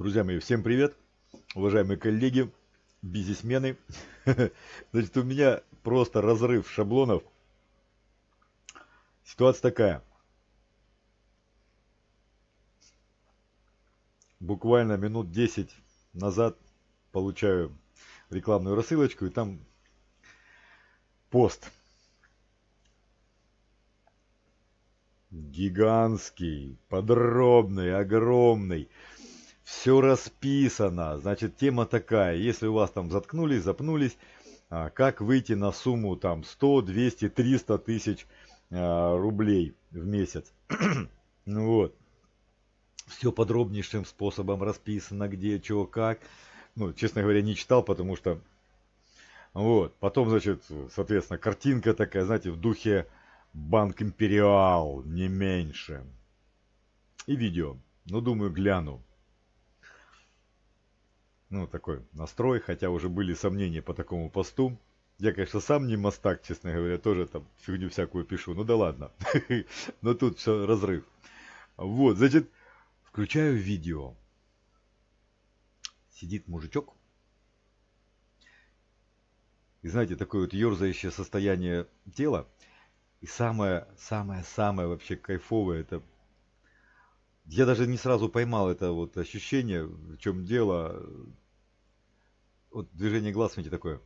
Друзья мои, всем привет! Уважаемые коллеги, бизнесмены. Значит, у меня просто разрыв шаблонов. Ситуация такая. Буквально минут 10 назад получаю рекламную рассылочку, и там пост. Гигантский, подробный, огромный все расписано. Значит, тема такая. Если у вас там заткнулись, запнулись, а, как выйти на сумму там 100, 200, 300 тысяч а, рублей в месяц. ну вот. Все подробнейшим способом расписано, где, чего, как. Ну, честно говоря, не читал, потому что... Вот. Потом, значит, соответственно, картинка такая, знаете, в духе Банк Империал, не меньше. И видео. Ну, думаю, гляну ну, такой настрой, хотя уже были сомнения по такому посту. Я, конечно, сам не мастак, честно говоря, тоже там фигню всякую пишу. Ну да ладно. Но тут все разрыв. Вот, значит, включаю видео. Сидит мужичок. И знаете, такое вот ерзающее состояние тела. И самое, самое, самое вообще кайфовое, это я даже не сразу поймал это вот ощущение, в чем дело. Вот движение глаз, смотрите, такое.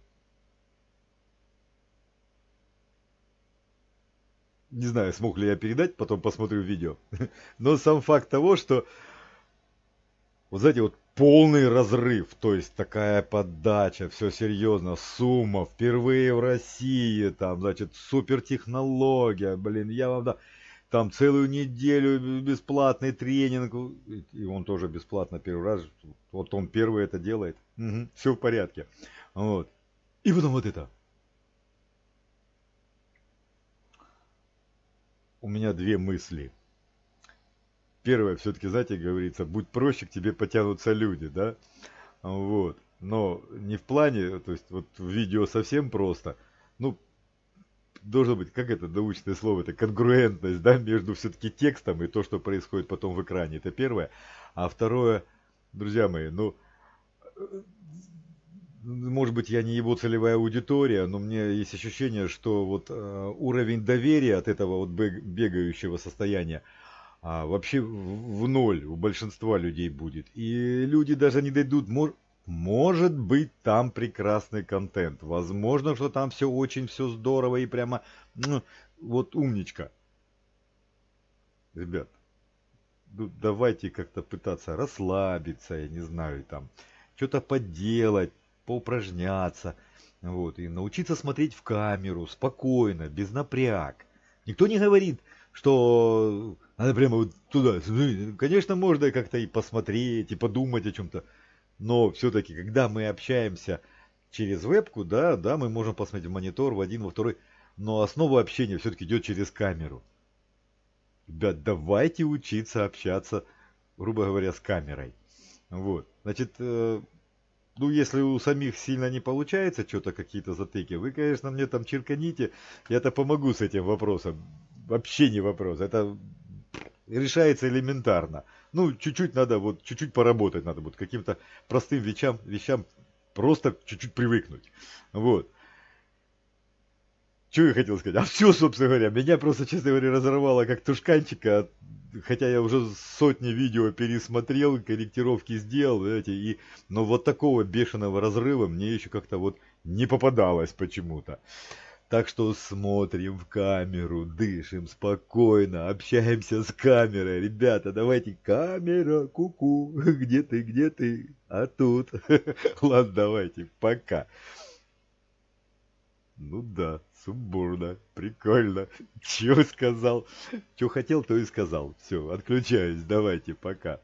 Не знаю, смог ли я передать, потом посмотрю видео. Но сам факт того, что вот знаете, вот полный разрыв, то есть такая подача, все серьезно, сумма, впервые в России, там, значит, супер технология, блин, я вам да, там целую неделю бесплатный тренинг, и он тоже бесплатно первый раз, вот он первый это делает, угу, все в порядке, вот, и потом вот это. У меня две мысли. Первое, все-таки, знаете, говорится, будь проще, к тебе потянутся люди, да, вот, но не в плане, то есть вот в видео совсем просто, ну, должно быть, как это научное слово, это конгруентность, да, между все-таки текстом и то, что происходит потом в экране. Это первое. А второе, друзья мои, ну, может быть, я не его целевая аудитория, но меня есть ощущение, что вот э, уровень доверия от этого вот бегающего состояния а, вообще в ноль у большинства людей будет. И люди даже не дойдут, может, может быть, там прекрасный контент. Возможно, что там все очень все здорово и прямо ну, вот умничка. Ребят, ну, давайте как-то пытаться расслабиться, я не знаю, там, что-то поделать, поупражняться, вот, и научиться смотреть в камеру спокойно, без напряг. Никто не говорит, что надо прямо вот туда. Конечно, можно как-то и посмотреть, и подумать о чем-то но все-таки, когда мы общаемся через вебку, да, да, мы можем посмотреть в монитор, в один, во второй, но основа общения все-таки идет через камеру. Ребят, давайте учиться общаться, грубо говоря, с камерой. Вот. Значит, э, ну, если у самих сильно не получается что-то, какие-то затыки, вы, конечно, мне там черканите, я-то помогу с этим вопросом. Вообще не вопрос. Это решается элементарно. Ну, чуть-чуть надо, вот, чуть-чуть поработать надо, вот, каким-то простым вещам, вещам просто чуть-чуть привыкнуть. Вот. Что я хотел сказать? А все, собственно говоря, меня просто, честно говоря, разорвало как тушканчика, хотя я уже сотни видео пересмотрел, корректировки сделал, знаете, и, но вот такого бешеного разрыва мне еще как-то вот не попадалось почему-то. Так что смотрим в камеру, дышим спокойно, общаемся с камерой. Ребята, давайте, камера, куку, -ку, где ты, где ты? А тут. Ладно, давайте, пока. Ну да, сумбурно, прикольно. Чего сказал? Что хотел, то и сказал. Все, отключаюсь, давайте, пока.